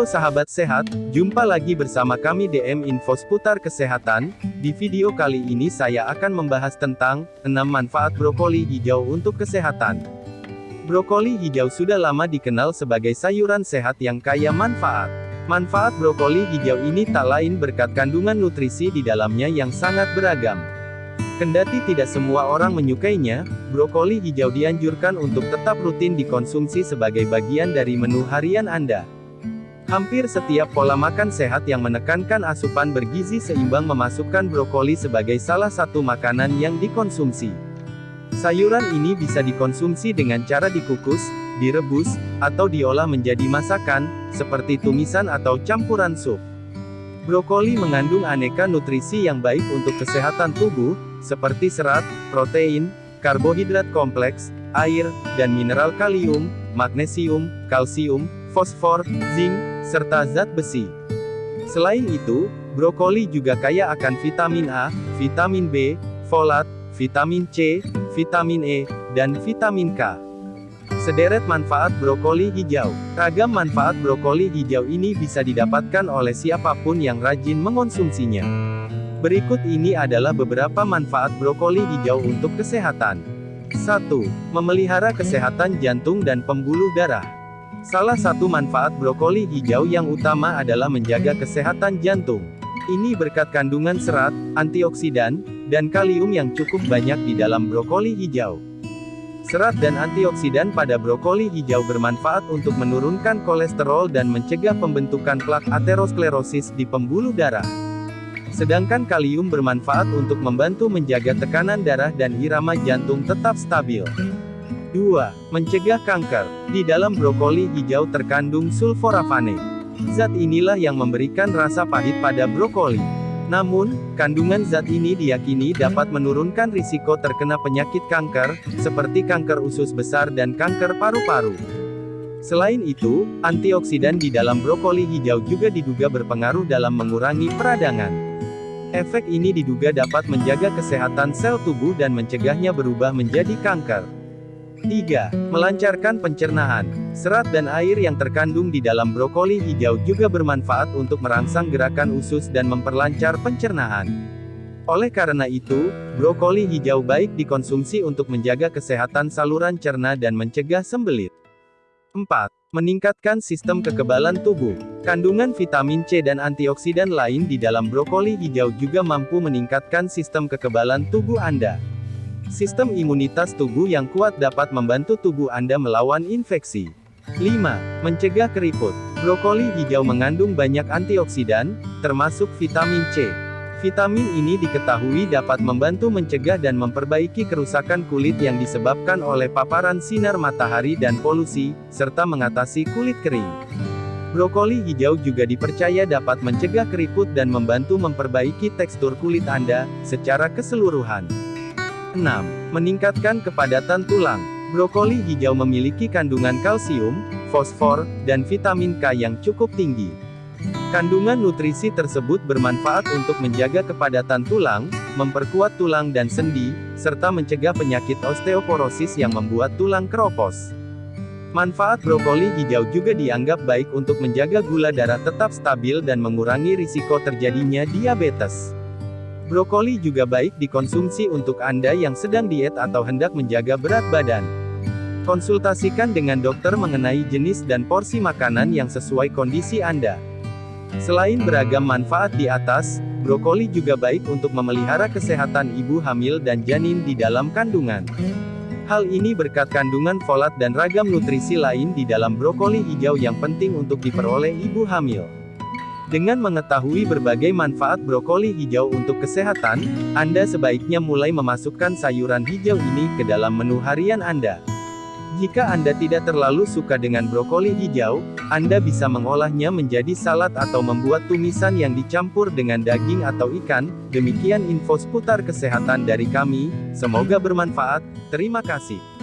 Halo sahabat sehat, jumpa lagi bersama kami DM Info seputar kesehatan. Di video kali ini saya akan membahas tentang 6 manfaat brokoli hijau untuk kesehatan. Brokoli hijau sudah lama dikenal sebagai sayuran sehat yang kaya manfaat. Manfaat brokoli hijau ini tak lain berkat kandungan nutrisi di dalamnya yang sangat beragam. Kendati tidak semua orang menyukainya, brokoli hijau dianjurkan untuk tetap rutin dikonsumsi sebagai bagian dari menu harian Anda. Hampir setiap pola makan sehat yang menekankan asupan bergizi seimbang memasukkan brokoli sebagai salah satu makanan yang dikonsumsi. Sayuran ini bisa dikonsumsi dengan cara dikukus, direbus, atau diolah menjadi masakan, seperti tumisan atau campuran sup. Brokoli mengandung aneka nutrisi yang baik untuk kesehatan tubuh, seperti serat, protein, karbohidrat kompleks, air, dan mineral kalium, magnesium, kalsium, fosfor, zinc, serta zat besi. Selain itu, brokoli juga kaya akan vitamin A, vitamin B, folat, vitamin C, vitamin E, dan vitamin K. Sederet manfaat brokoli hijau. Ragam manfaat brokoli hijau ini bisa didapatkan oleh siapa pun yang rajin mengonsumsinya. Berikut ini adalah beberapa manfaat brokoli hijau untuk kesehatan. 1. Memelihara kesehatan jantung dan pembuluh darah. Salah satu manfaat brokoli hijau yang utama adalah menjaga kesehatan jantung. Ini berkat kandungan serat, antioksidan, dan kalium yang cukup banyak di dalam brokoli hijau. Serat dan antioksidan pada brokoli hijau bermanfaat untuk menurunkan kolesterol dan mencegah pembentukan plak aterosklerosis di pembuluh darah. Sedangkan kalium bermanfaat untuk membantu menjaga tekanan darah dan irama jantung tetap stabil. 2. Mencegah kanker. Di dalam brokoli hijau terkandung sulforafane. Zat inilah yang memberikan rasa pahit pada brokoli. Namun, kandungan zat ini diyakini dapat menurunkan risiko terkena penyakit kanker, seperti kanker usus besar dan kanker paru-paru. Selain itu, antioksidan di dalam brokoli hijau juga diduga berpengaruh dalam mengurangi peradangan. Efek ini diduga dapat menjaga kesehatan sel tubuh dan mencegahnya berubah menjadi kanker. 3. Melancarkan pencernaan. Serat dan air yang terkandung di dalam brokoli hijau juga bermanfaat untuk merangsang gerakan usus dan memperlancar pencernaan. Oleh karena itu, brokoli hijau baik dikonsumsi untuk menjaga kesehatan saluran cerna dan mencegah sembelit. 4. Meningkatkan sistem kekebalan tubuh. Kandungan vitamin C dan antioksidan lain di dalam brokoli hijau juga mampu meningkatkan sistem kekebalan tubuh Anda. Sistem imunitas tubuh yang kuat dapat membantu tubuh Anda melawan infeksi. 5. Mencegah keriput. Brokoli hijau mengandung banyak antioksidan, termasuk vitamin C. Vitamin ini diketahui dapat membantu mencegah dan memperbaiki kerusakan kulit yang disebabkan oleh paparan sinar matahari dan polusi, serta mengatasi kulit kering. Brokoli hijau juga dipercaya dapat mencegah keriput dan membantu memperbaiki tekstur kulit Anda secara keseluruhan. 6. Meningkatkan kepadatan tulang. Brokoli hijau memiliki kandungan kalsium, fosfor, dan vitamin K yang cukup tinggi. Kandungan nutrisi tersebut bermanfaat untuk menjaga kepadatan tulang, memperkuat tulang dan sendi, serta mencegah penyakit osteoporosis yang membuat tulang keropos. Manfaat brokoli hijau juga dianggap baik untuk menjaga gula darah tetap stabil dan mengurangi risiko terjadinya diabetes. Brokoli juga baik dikonsumsi untuk Anda yang sedang diet atau hendak menjaga berat badan. Konsultasikan dengan dokter mengenai jenis dan porsi makanan yang sesuai kondisi Anda. Selain beragam manfaat di atas, brokoli juga baik untuk memelihara kesehatan ibu hamil dan janin di dalam kandungan. Hal ini berkat kandungan folat dan ragam nutrisi lain di dalam brokoli hijau yang penting untuk diperoleh ibu hamil. Dengan mengetahui berbagai manfaat brokoli hijau untuk kesehatan, Anda sebaiknya mulai memasukkan sayuran hijau ini ke dalam menu harian Anda. Jika Anda tidak terlalu suka dengan brokoli hijau, Anda bisa mengolahnya menjadi salad atau membuat tumisan yang dicampur dengan daging atau ikan. Demikian info seputar kesehatan dari kami, semoga bermanfaat. Terima kasih.